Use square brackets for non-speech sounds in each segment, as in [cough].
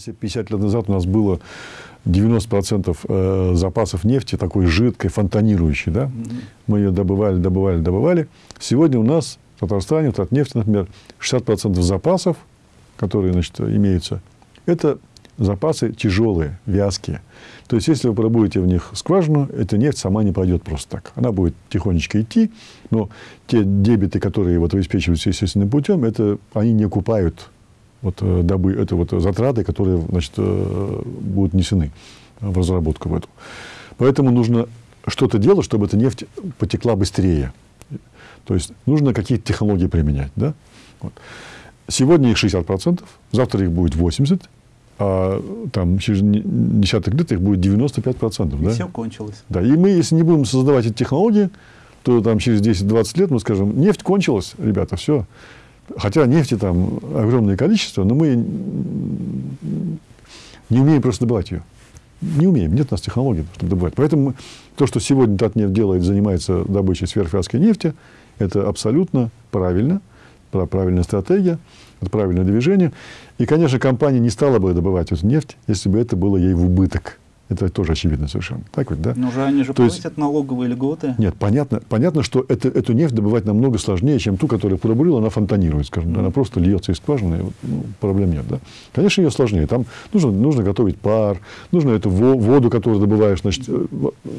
Если 50 лет назад у нас было 90% э, запасов нефти, такой жидкой, фонтанирующей, да? мы ее добывали, добывали, добывали. Сегодня у нас Татарстане, вот от нефти, например, 60% запасов, которые значит, имеются, это запасы тяжелые, вязкие. То есть, если вы пробуете в них скважину, эта нефть сама не пойдет просто так. Она будет тихонечко идти, но те дебиты, которые вот обеспечиваются естественным путем, это, они не окупают вот, э, добы, это вот затраты, которые значит, э, будут несены в разработку в эту. Поэтому нужно что-то делать, чтобы эта нефть потекла быстрее. То есть нужно какие-то технологии применять. Да? Вот. Сегодня их 60%, завтра их будет 80%, а там через десяток лет их будет 95%. И да? все кончилось. Да, и мы, если не будем создавать эти технологии, то там через 10-20 лет мы скажем, нефть кончилась, ребята, все, Хотя нефти там огромное количество, но мы не умеем просто добывать ее. Не умеем, нет у нас технологий, чтобы добывать. Поэтому то, что сегодня Татнефть делает, занимается добычей сверхвязкой нефти, это абсолютно правильно, правильная стратегия, это правильное движение. И, конечно, компания не стала бы добывать эту нефть, если бы это было ей в убыток. Это тоже очевидно совершенно. Так ведь, да? Но же они же То платят есть, налоговые льготы. Нет, понятно, понятно что это, эту нефть добывать намного сложнее, чем ту, которая пробурила, она фонтанирует, скажем. Mm. Она просто льется из скважины, ну, проблем нет. Да? Конечно, ее сложнее. Там нужно, нужно готовить пар, нужно эту воду, которую добываешь, значит, э,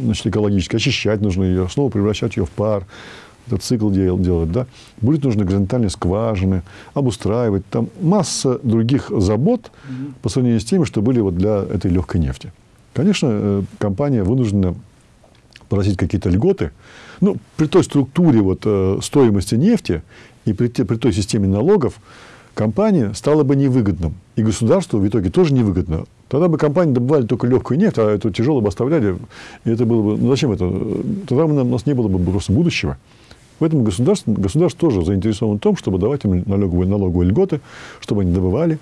значит, экологически, очищать нужно ее, снова превращать ее в пар этот цикл делать, да, будет нужно горизонтальные скважины, обустраивать, там масса других забот mm-hmm. по сравнению с теми, что были вот для этой легкой нефти. Конечно, э, компания вынуждена просить какие-то льготы. Ну, при той структуре вот, э, стоимости нефти и при, при той системе налогов компания стала бы невыгодным. И государству в итоге тоже невыгодно. Тогда бы компании добывали только легкую нефть, а эту тяжелую бы оставляли. И это было бы... Ну, зачем это? Тогда у нас не было бы просто будущего. Поэтому государство, государство тоже заинтересовано в том, чтобы давать им налоговые, налоговые льготы, чтобы они добывали,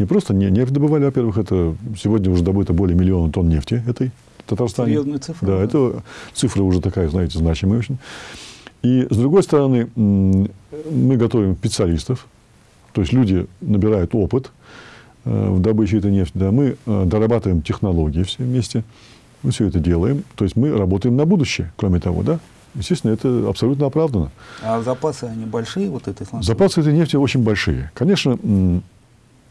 не просто не, нефть добывали, во-первых, это сегодня уже добыто более миллиона тонн нефти этой в Татарстане. Серьезная цифра. Да, да, это цифра уже такая, знаете, значимая очень. И, с другой стороны, мы готовим специалистов, то есть люди набирают опыт э, в добыче этой нефти, да, мы э, дорабатываем технологии все вместе, мы все это делаем, то есть мы работаем на будущее, кроме того, да, Естественно, это абсолютно оправдано. А запасы, они большие вот этой сланцевой? Запасы этой нефти очень большие. Конечно,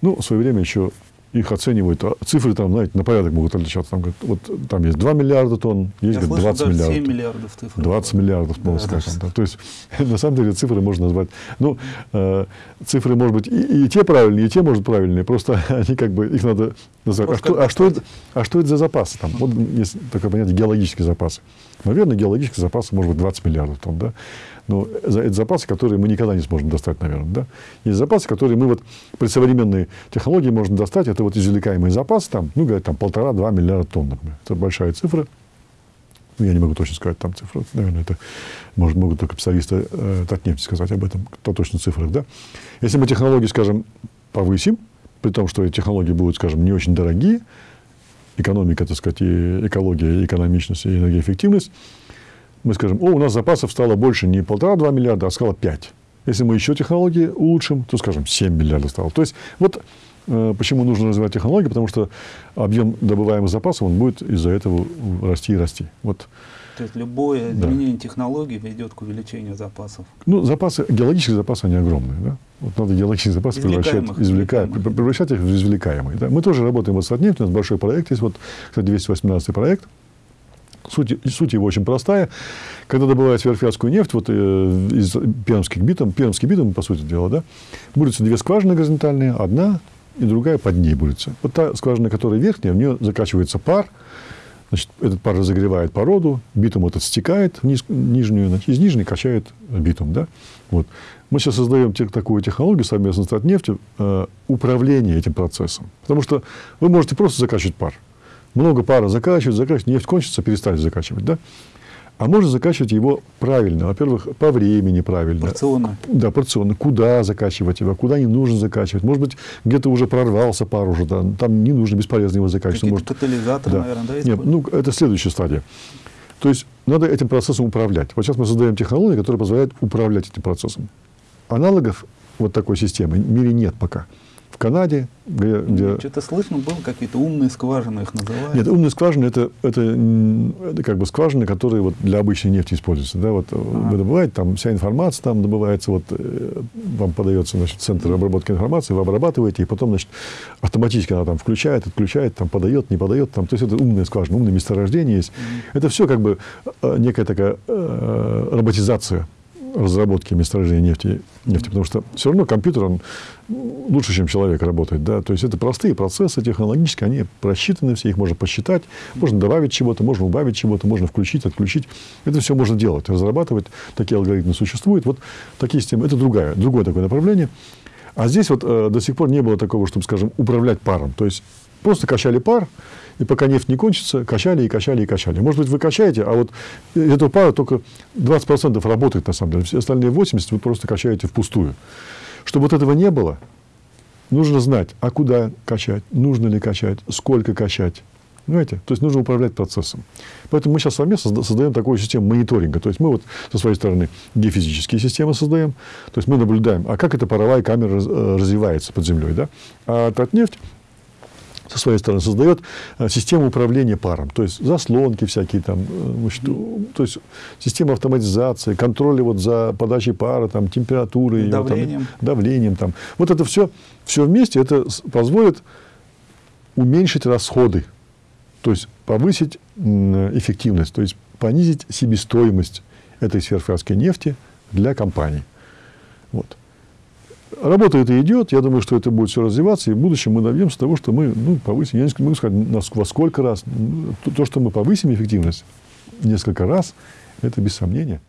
ну, в свое время еще их оценивают, а цифры там, знаете, на порядок могут отличаться. Там, вот, там есть 2 миллиарда тонн, есть говорят, 20 слышу, миллиардов. 7 миллиардов цифр. 20 миллиардов, можно да, сказать. Да. То есть, [laughs] на самом деле, цифры можно назвать. Ну, э, цифры, может быть, и, и те правильные, и те, может, правильные. Просто [laughs] они как бы, их надо назвать. А что, а, что это, а что это за запасы? Там, вот есть такое понятие геологические запасы. Наверное, геологические запасы может быть 20 миллиардов тонн, да? Но это запасы, которые мы никогда не сможем достать, наверное. Да? Есть запасы, которые мы вот при современной технологии можем достать. Это вот извлекаемый запас, там, ну, говорят, там полтора-два миллиарда тонн, например. Это большая цифра. Ну, я не могу точно сказать там цифру. Наверное, это может, могут только специалисты э, Татнефти сказать об этом, кто точно цифрах. Да? Если мы технологии, скажем, повысим, при том, что технологии будут, скажем, не очень дорогие, экономика, так сказать, и экология, и экономичность, и энергоэффективность, мы скажем, о, у нас запасов стало больше не полтора-два миллиарда, а стало пять. Если мы еще технологии улучшим, то, скажем, 7 миллиардов стало. То есть, вот почему нужно развивать технологии, потому что объем добываемых запасов, он будет из-за этого расти и расти. Вот. То есть, любое изменение да. технологий ведет к увеличению запасов? Ну, запасы, геологические запасы, они огромные. Да? Вот надо геологические запасы превращать, извлекаем, превращать их в извлекаемые. Да? Мы тоже работаем вот с Татнефть, у нас большой проект есть, вот, кстати, 218 проект – Суть, суть его очень простая. Когда добывают сверхвязкую нефть вот, э, из пермских битум, пермский битум, по сути дела, да, будутся две скважины горизонтальные, одна и другая под ней будется. Вот та скважина, которая верхняя, в нее закачивается пар, значит, этот пар разогревает породу, битум этот стекает в низ, нижнюю, значит, из нижней качает битум. Да? Вот. Мы сейчас создаем те, такую технологию совместно с Татнефтью э, управления этим процессом. Потому что вы можете просто закачивать пар много пара закачивать, закачивать, нефть кончится, перестали закачивать, да? А можно закачивать его правильно. Во-первых, по времени правильно. Порционно. Да, порционно. Куда закачивать его, куда не нужно закачивать. Может быть, где-то уже прорвался пар уже, да, там не нужно бесполезно его закачивать. Может, катализаторы, да. наверное, да? Нет, ну, это следующая стадия. То есть, надо этим процессом управлять. Вот сейчас мы создаем технологии, которые позволяют управлять этим процессом. Аналогов вот такой системы в мире нет пока. Канаде, где, где Что-то слышно было, какие-то умные скважины их называют. нет, умные скважины это, это, это как бы скважины, которые вот для обычной нефти используются. Да? Вот вы добываете, там вся информация там добывается, вот, э, вам подается значит, центр обработки информации, вы обрабатываете, и потом значит, автоматически она там включает, отключает, там подает, не подает. Там, то есть это умные скважины, умные месторождения есть. Это все как бы э, некая такая э, роботизация разработки месторождения нефти, нефти, потому что все равно компьютер, он лучше, чем человек работает. Да? То есть это простые процессы технологические, они просчитаны все, их можно посчитать, можно добавить чего-то, можно убавить чего-то, можно включить, отключить. Это все можно делать, разрабатывать. Такие алгоритмы существуют. Вот такие системы. Это другая, другое такое направление. А здесь вот э, до сих пор не было такого, чтобы, скажем, управлять паром. То есть просто качали пар, и пока нефть не кончится, качали и качали и качали. Может быть, вы качаете, а вот этого пара только 20% работает на самом деле. Все остальные 80% вы просто качаете впустую. Чтобы вот этого не было, нужно знать, а куда качать, нужно ли качать, сколько качать. Понимаете? То есть нужно управлять процессом. Поэтому мы сейчас совместно созда- создаем такую систему мониторинга. То есть мы вот со своей стороны геофизические системы создаем. То есть мы наблюдаем, а как эта паровая камера э, развивается под землей. Да? А Татнефть со своей стороны создает э, систему управления паром, то есть заслонки всякие там, э, значит, то есть система автоматизации, контроля вот за подачей пара, там, температуры, её, там, Давлением. давлением там. Вот это все, все вместе, это позволит уменьшить расходы, то есть повысить эффективность, то есть понизить себестоимость этой сверхфракской нефти для компаний. Вот. Работа это идет, я думаю, что это будет все развиваться, и в будущем мы добьемся того, что мы ну, повысим, я не могу сказать, во сколько раз, Ну, то, то, что мы повысим эффективность несколько раз, это без сомнения.